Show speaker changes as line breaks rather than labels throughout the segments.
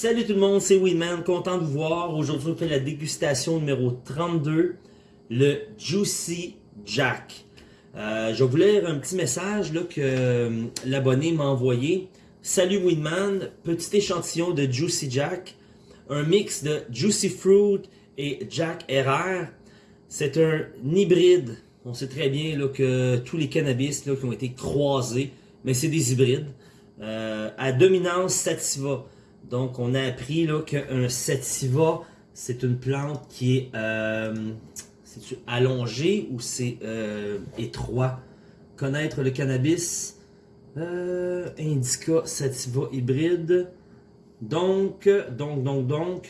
Salut tout le monde, c'est Weedman, content de vous voir. Aujourd'hui, on fait la dégustation numéro 32, le Juicy Jack. Euh, je vais vous lire un petit message là, que euh, l'abonné m'a envoyé. Salut Weedman, petit échantillon de Juicy Jack, un mix de Juicy Fruit et Jack RR. C'est un hybride. On sait très bien là, que tous les cannabis qui ont été croisés, mais c'est des hybrides, euh, à dominance sativa. Donc, on a appris qu'un sativa, c'est une plante qui est euh, allongée ou c'est euh, étroit? Connaître le cannabis, euh, indica sativa hybride. Donc, donc, donc, donc,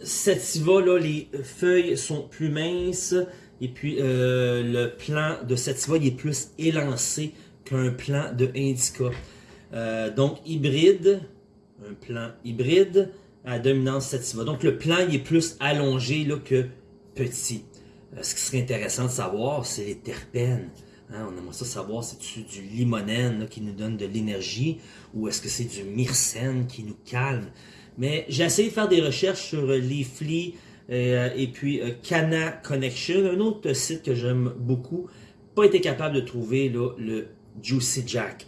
sativa, là, les feuilles sont plus minces. Et puis, le plant de sativa, il est plus élancé qu'un plant de indica. Euh, donc, hybride, un plan hybride à dominance sativa. Donc, le plan il est plus allongé là, que petit. Euh, ce qui serait intéressant de savoir, c'est les terpènes. Hein, on aimerait ça savoir, c'est-tu du limonène qui nous donne de l'énergie ou est-ce que c'est du myrcène qui nous calme? Mais j'ai essayé de faire des recherches sur Leafly euh, et puis Cana Connection, un autre site que j'aime beaucoup. Pas été capable de trouver le Juicy Jack.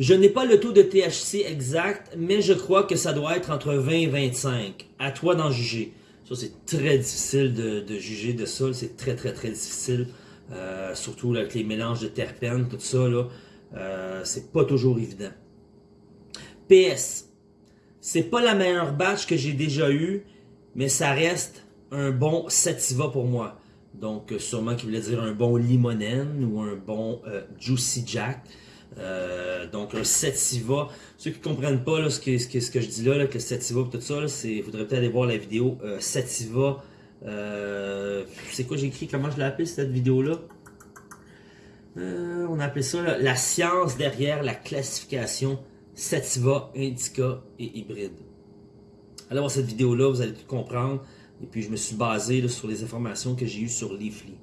Je n'ai pas le taux de THC exact, mais je crois que ça doit être entre 20 et 25. À toi d'en juger. Ça, c'est très difficile de, juger de ça. C'est très, très, très difficile. Euh, surtout avec les mélanges de terpènes, tout ça. euh, c'est pas toujours évident. PS. C'est pas la meilleure batch que j'ai déjà eue, mais ça reste un bon sativa pour moi. Donc, sûrement qu'il voulait dire un bon limonène ou un bon euh, Juicy Jack. Euh, donc un sativa. Ceux qui ne comprennent pas ce, que, je dis là, que le sativa et tout ça, il faudrait peut-être aller voir la vidéo euh, sativa. Euh, c'est quoi j'ai écrit, comment je l'ai appelé cette vidéo-là? on a appelé ça la science derrière la classification sativa, indica et hybride. Allez voir cette vidéo-là, vous allez tout comprendre. Et puis je me suis basé sur les informations que j'ai eues sur Leafly.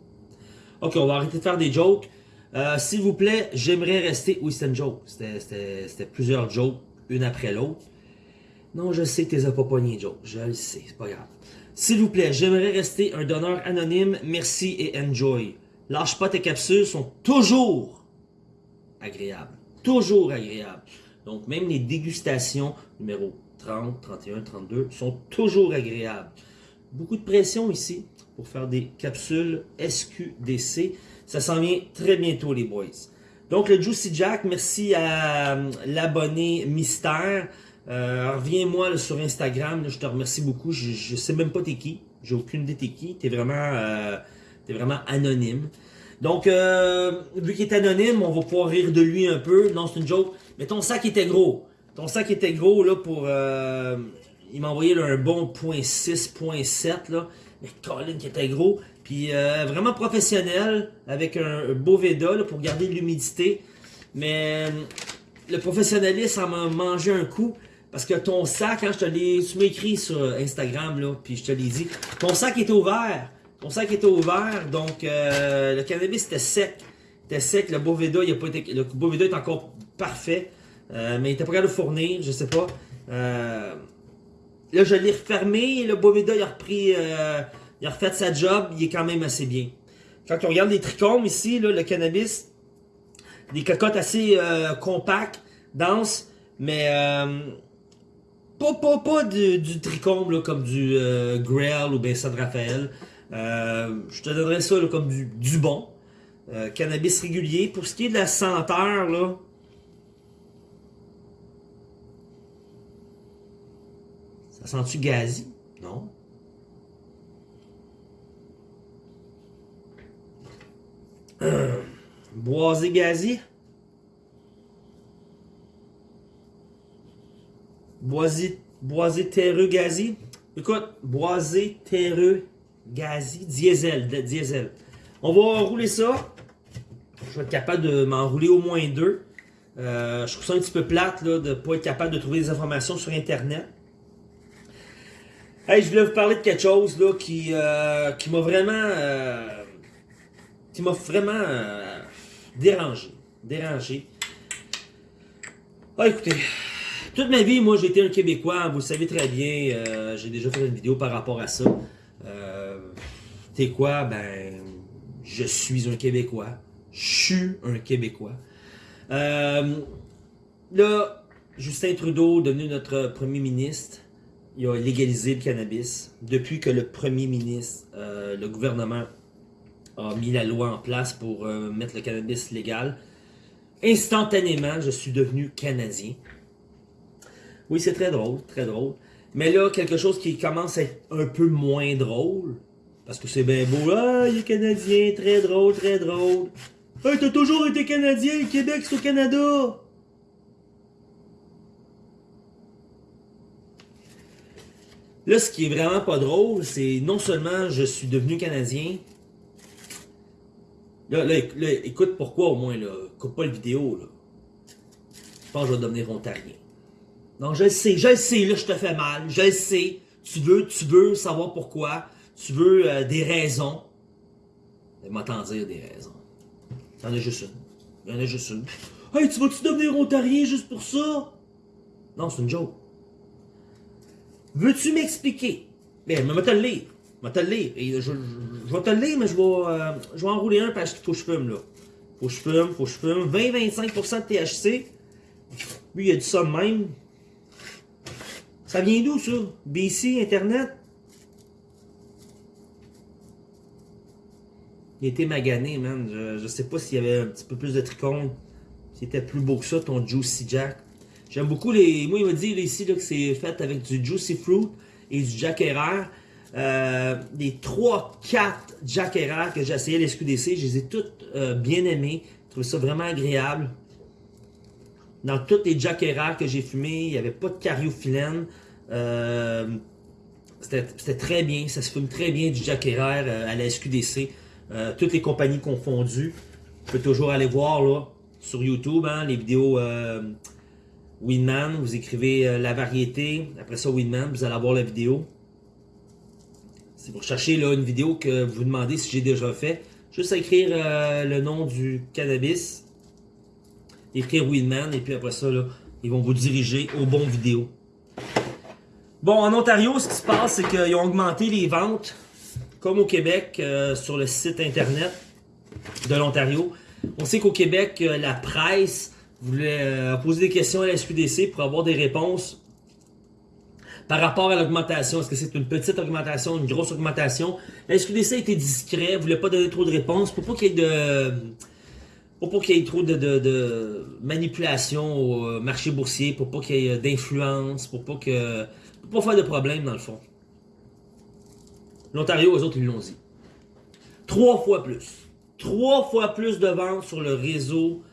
Ok, on va arrêter de faire des jokes. Euh, s'il vous plaît, j'aimerais rester... Oui, c'était une joke. C'était plusieurs jokes, une après l'autre. Non, je sais que t'es pas pogné, Joe. Je le sais, c'est pas grave. S'il vous plaît, j'aimerais rester un donneur anonyme. Merci et enjoy. Lâche pas tes capsules, sont toujours agréables. Toujours agréables. Donc, même les dégustations numéro 30, 31, 32 sont toujours agréables. Beaucoup de pression ici pour faire des capsules SQDC. Ça s'en vient très bientôt, les boys. Donc, le Juicy Jack, merci à euh, l'abonné Mystère. Euh, Reviens-moi sur Instagram, je te remercie beaucoup. Je, sais même pas t'es qui. J'ai aucune idée t'es qui. T'es vraiment, euh, vraiment anonyme. Donc, euh, vu qu'il est anonyme, on va pouvoir rire de lui un peu. Non, c'est une joke. Mais ton sac était gros. Ton sac était gros, là, pour... Euh, il m'a envoyé un bon .6, .7, là. Mais Colin qui était gros. Puis euh, vraiment professionnel, avec un beau Veda pour garder de l'humidité. Mais euh, le professionnalisme, ça m'a mangé un coup. Parce que ton sac, hein, je te l'ai, tu m'as écrit sur Instagram, là, puis je te l'ai dit, ton sac était ouvert. Ton sac était ouvert, donc euh, le cannabis était sec. Était sec, le Boveda, il a pas été, le Boveda est encore parfait. mais il était pas capable de fournir, je sais pas. Là, je l'ai refermé, le Boveda, il a repris il a refait sa job, il est quand même assez bien. Quand on regarde les trichomes ici, le cannabis, des cocottes assez euh, compactes, denses, mais euh, pas, pas, pas du, trichome comme du euh, Grail ou bien San Raphaël. Euh, je te donnerais ça comme du, du bon. Euh, cannabis régulier. Pour ce qui est de la senteur, là, ça sent-tu gazi? Non. Boisé gazi? Boisé, boisé terreux gazi? Écoute, boisé terreux gazi. Diesel, diesel. On va rouler ça. Je vais être capable de m'enrouler au moins deux. Euh, je trouve ça un petit peu plate là, de ne pas être capable de trouver des informations sur Internet. Hey, je voulais vous parler de quelque chose là, qui, euh, qui m'a vraiment, euh, qui m'a vraiment dérangé. Dérangé. Ah, écoutez, toute ma vie, moi, j'ai été un Québécois. Vous le savez très bien. euh, j'ai déjà fait une vidéo par rapport à ça. Euh, T'es quoi? Ben, je suis un Québécois. Je suis un Québécois. Euh, là, Justin Trudeau, devenu notre premier ministre, il a légalisé le cannabis. Depuis que le premier ministre, euh, le gouvernement, a mis la loi en place pour euh, mettre le cannabis légal, instantanément, je suis devenu Canadien. Oui, c'est très drôle, très drôle. Mais là, quelque chose qui commence à être un peu moins drôle, parce que c'est bien beau, ah, il est Canadien, très drôle, très drôle. Hey, t'as toujours été Canadien, Québec c'est au Canada! Là, ce qui est vraiment pas drôle, c'est non seulement je suis devenu Canadien, Là, là, là, écoute pourquoi au moins, là. Coupe pas le vidéo, là. Je pense que je vais devenir ontarien. Non, je le sais, je le sais, là, je te fais mal, je le sais. Tu veux, tu veux savoir pourquoi. Tu veux euh, des raisons. Mais t'en dire des raisons. Il y en a juste une. Il y en a juste une. Hey, tu vas-tu devenir ontarien juste pour ça? Non, c'est une joke. Veux-tu m'expliquer? Ben, je vais te le lire? Vais te le lire? Et je, je, je vais te le lire, mais je vais, euh, je enrouler un parce qu'il faut que je fume, là. Faut que je fume, faut que je fume. 20-25% de THC. Lui, il a dit ça même. Ça vient d'où, ça? BC, Internet? Il était magané, man. Je, je sais pas s'il y avait un petit peu plus de trichomes. S'il était plus beau que ça, ton Juicy Jack. J'aime beaucoup les. Moi, il m'a dit ici que c'est fait avec du Juicy Fruit et du Jack Herer. Euh, les 3-4 Jack Herer que j'ai essayé à l'SQDC, je les ai toutes euh, bien aimées. Je trouvais ça vraiment agréable. Dans toutes les Jack Herer que j'ai fumé, il n'y avait pas de cariophyllène. Euh, C'était très bien, ça se fume très bien du Jack Herer euh, à la SQDC. Toutes les compagnies confondues. Je peux toujours aller voir là, sur YouTube hein, les vidéos Winman. Vous écrivez euh, la variété, après ça Winman, vous allez avoir la vidéo. Si vous recherchez là, une vidéo que vous vous demandez si j'ai déjà fait, juste écrire euh, le nom du cannabis, écrire Winman, et puis après ça, là, ils vont vous diriger aux bons vidéos. Bon, en Ontario, ce qui se passe, c'est qu'ils ont augmenté les ventes, comme au Québec, euh, sur le site internet de l'Ontario. On sait qu'au Québec, la presse voulait euh, poser des questions à la SQDC pour avoir des réponses par rapport à l'augmentation. Est-ce que c'est une petite augmentation, une grosse augmentation? La SQDC a été discret, voulait pas donner trop de réponses pour pas qu'il y ait de... Pour pas qu'il y ait trop de, de, manipulation au euh, marché boursier, pour pas qu'il y ait d'influence, pour pas que... Pour pas faire de problème dans le fond. L'Ontario, eux autres, ils l'ont dit. Trois fois plus. Trois fois plus de ventes sur le réseau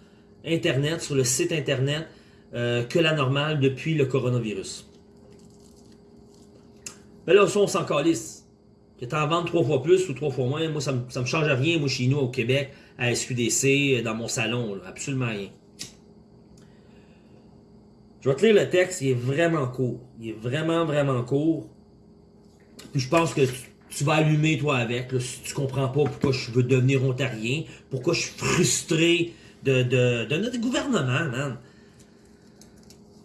Internet, sur le site Internet, euh, que la normale depuis le coronavirus. Mais là, on s'en calisse. Que t'en vendes trois fois plus ou trois fois moins, moi, ça ça me change rien, moi, chez nous, au Québec, à SQDC, dans mon salon, absolument rien. Je vais te lire le texte, il est vraiment court. Il est vraiment, vraiment court. Puis je pense que tu, tu vas allumer, toi, avec, si tu comprends pas pourquoi je veux devenir ontarien, pourquoi je suis frustré de, notre gouvernement, man.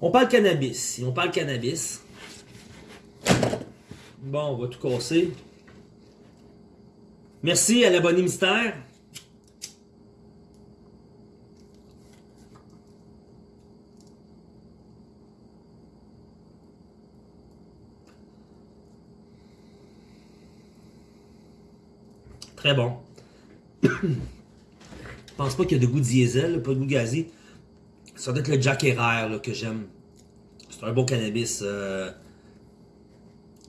On parle cannabis. On parle cannabis, Bon, on va tout casser. Merci à l'abonné mystère. Très bon. Je pense pas qu'il y a de goût diesel, pas de goût gazé. Ça doit être le Jack Herer là, que j'aime. C'est un bon cannabis. euh,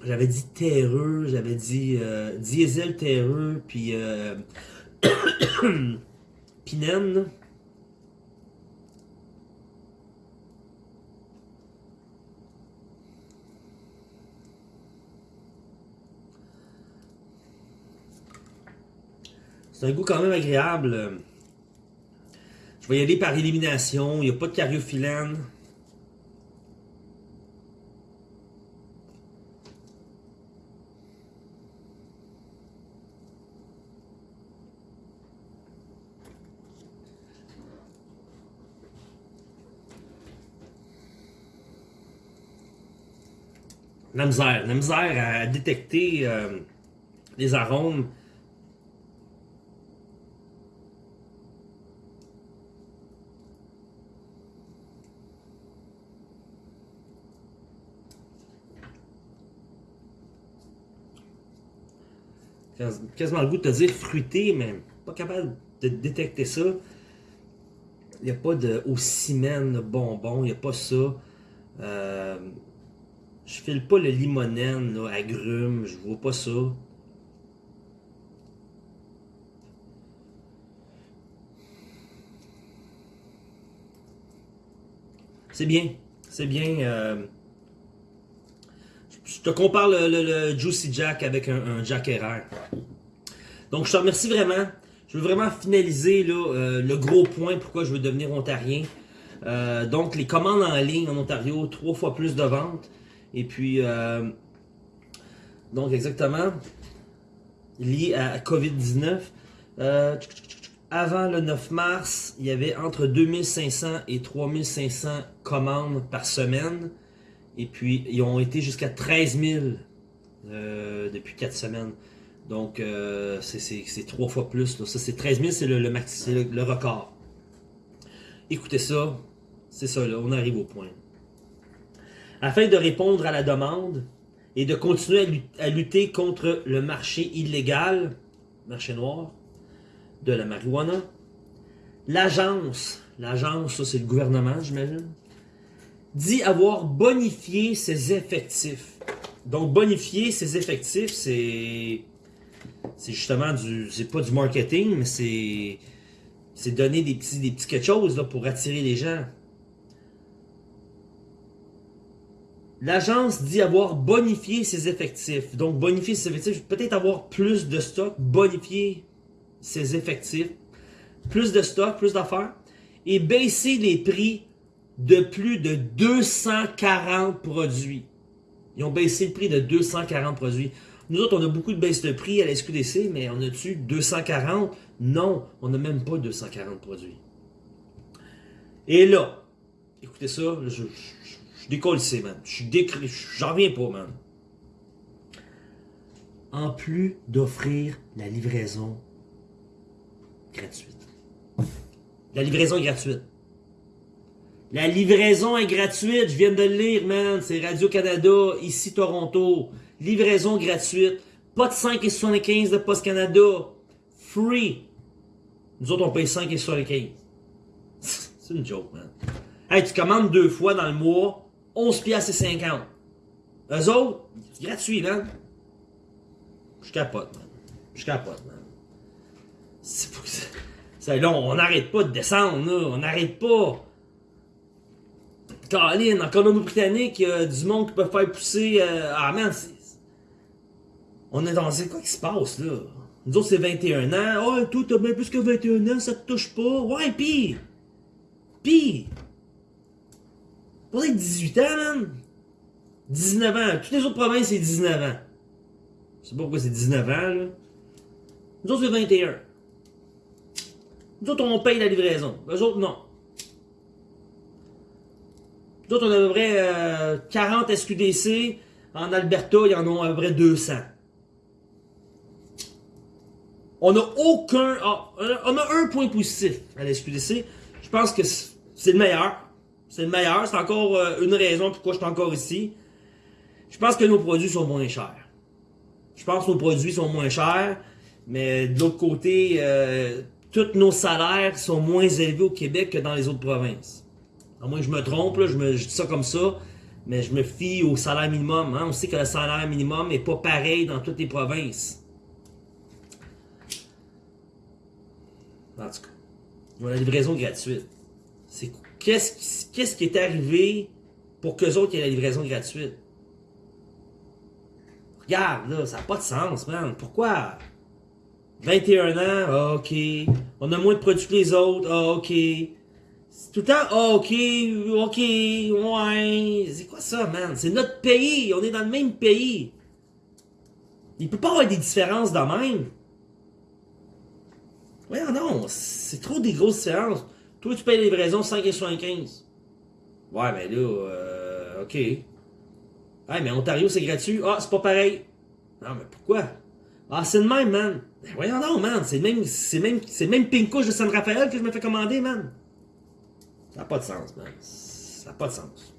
j'avais dit terreux, j'avais dit euh, diesel terreux, puis euh, pinène. C'est un goût quand même agréable vais y aller par élimination. Il n'y a pas de cariophyllène. La misère. La misère à détecter euh, les arômes quasiment le goût de te dire fruité, mais pas capable de détecter ça. Il n'y a pas de au ciment bonbon, il n'y a pas ça. Euh, je file pas le limonène, là, agrume, je vois pas ça. C'est bien, c'est bien. Euh, je te compare le, Juicy Jack avec un, Jack Herrera. Donc, je te remercie vraiment. Je veux vraiment finaliser euh, le gros point pourquoi je veux devenir ontarien. Euh, donc, les commandes en ligne en Ontario, trois fois plus de ventes. Et puis, euh, donc exactement, lié à COVID-19. avant le 9 mars, il y avait entre 2500 et 3500 commandes par semaine. Et puis, ils ont été jusqu'à 13 000 euh, depuis 4 semaines. Donc, euh, c'est trois fois plus. Ça, c'est 13 000, c'est le, record. Écoutez ça. C'est ça, là, on arrive au point. Afin de répondre à la demande et de continuer à lutter contre le marché illégal, marché noir, de la marijuana, l'agence, l'agence, ça c'est le gouvernement, j'imagine, dit avoir bonifié ses effectifs. Donc, bonifier ses effectifs, c'est. C'est justement du. C'est pas du marketing, mais c'est. C'est donner des petits, des petits quelque chose là, pour attirer les gens. L'agence dit avoir bonifié ses effectifs. Donc, bonifier ses effectifs, peut-être avoir plus de stock, bonifier ses effectifs, plus de stock, plus d'affaires, et baisser les prix de plus de 240 produits. Ils ont baissé le prix de 240 produits. Nous autres, on a beaucoup de baisse de prix à la SQDC, mais on a-tu 240? Non, on n'a même pas 240 produits. Et là, écoutez ça, je, je, décolle ici, man. Je j'en reviens pas, man. En plus d'offrir la livraison gratuite. La livraison gratuite. La livraison est gratuite, je viens de le lire, man. C'est Radio-Canada, ici Toronto. Livraison gratuite. Pas de 5,75 de Post Canada. Free. Nous autres, on paye 5,75. C'est une joke, man. Hey, tu commandes deux fois dans le mois, 11 piastres et 50. Eux autres, c'est gratuit, man. Je capote, man. Je capote, man. C'est là, on n'arrête pas de descendre, là. On n'arrête pas. Caroline, en Colombie-Britannique, il y a du monde qui peut faire pousser. Euh, ah man, on est dans. C'est quoi qui se passe là? Nous autres, c'est 21 ans. Oh, toi, t'as bien plus que 21 ans, ça te touche pas. Ouais, pis. Pis. Pour être 18 ans, man. 19 ans. Toutes les autres provinces, c'est 19 ans. Je sais pas pourquoi c'est 19 ans, là. Nous autres, c'est 21. Nous autres, on paye la livraison. Eux autres, non. D'autres, on a à peu près 40 euh, SQDC. En Alberta, il y en a à peu près 200. On n'a aucun... Ah, on a un point positif à la SQDC. Je pense que c'est le meilleur. C'est le meilleur. C'est encore euh, une raison pourquoi je suis encore ici. Je pense que nos produits sont moins chers. Je pense que nos produits sont moins chers. Mais de l'autre côté, euh, tous nos salaires sont moins élevés au Québec que dans les autres provinces. À moins que je me trompe, là, je, me, dis ça comme ça, mais je me fie au salaire minimum. Hein. On sait que le salaire minimum n'est pas pareil dans toutes les provinces. En tout cas, la livraison gratuite. C'est qu'est-ce qu'est-ce qui est arrivé pour qu'eux autres aient la livraison gratuite? Regarde, là, ça n'a pas de sens, man. Pourquoi? 21 ans, ah, ok. On a moins de produits que les autres, ah, ok. Tout le temps, oh, ok, ok, ouais. C'est quoi ça, man? C'est notre pays. On est dans le même pays. Il peut pas y avoir des différences de même. Ouais, non, c'est trop des grosses différences. Toi, tu payes les livraisons 5,75. Ouais, mais là, euh, ok. Ah, mais Ontario, c'est gratuit. Ah, c'est pas pareil. Non, mais pourquoi? Ah, c'est le même, man. Ben, voyons donc, man. C'est même, c'est même, c'est même pink couche de San Rafael que je me fais commander, man. Ça n'a pas de sens, man. Ça n'a pas de sens.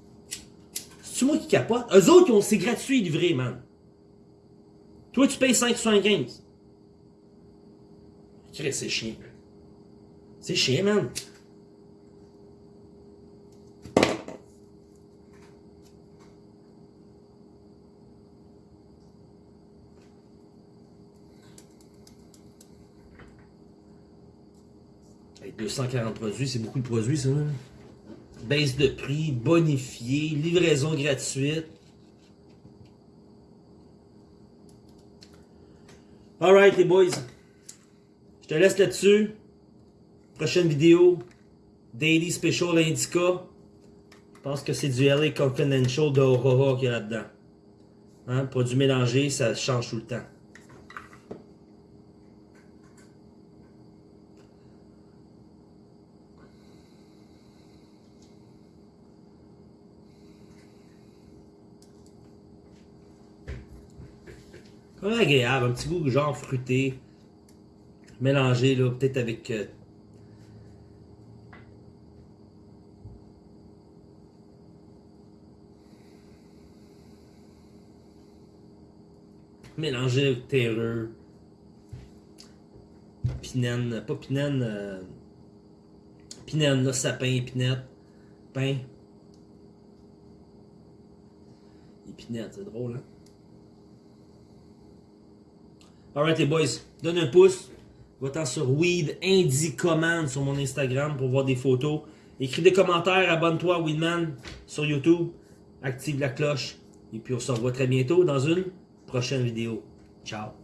C'est moi qui capote? Eux autres, c'est gratuit livré, man. Toi, tu payes 5,75. C'est chiant. C'est chiant, man. Avec 240 produits, c'est beaucoup de produits, ça. Baisse de prix, bonifié, livraison gratuite. Alright les boys. Je te laisse là-dessus. Prochaine vidéo. Daily Special Indica. Je pense que c'est du LA Confidential de Aurora qu'il y a là-dedans. Hein? Produit mélangé, ça change tout le temps. Agréable, un petit goût genre fruité, mélangé là, peut-être avec euh, mélangé terreux, pinène, pas pinène, euh, pinène, là, sapin, épinette, pain, épinette, c'est drôle, hein? Alright les boys, donne un pouce. Va-t'en sur Weed Indie Command sur mon Instagram pour voir des photos. Écris des commentaires, abonne-toi à Weedman sur YouTube. Active la cloche. Et puis on se revoit très bientôt dans une prochaine vidéo. Ciao.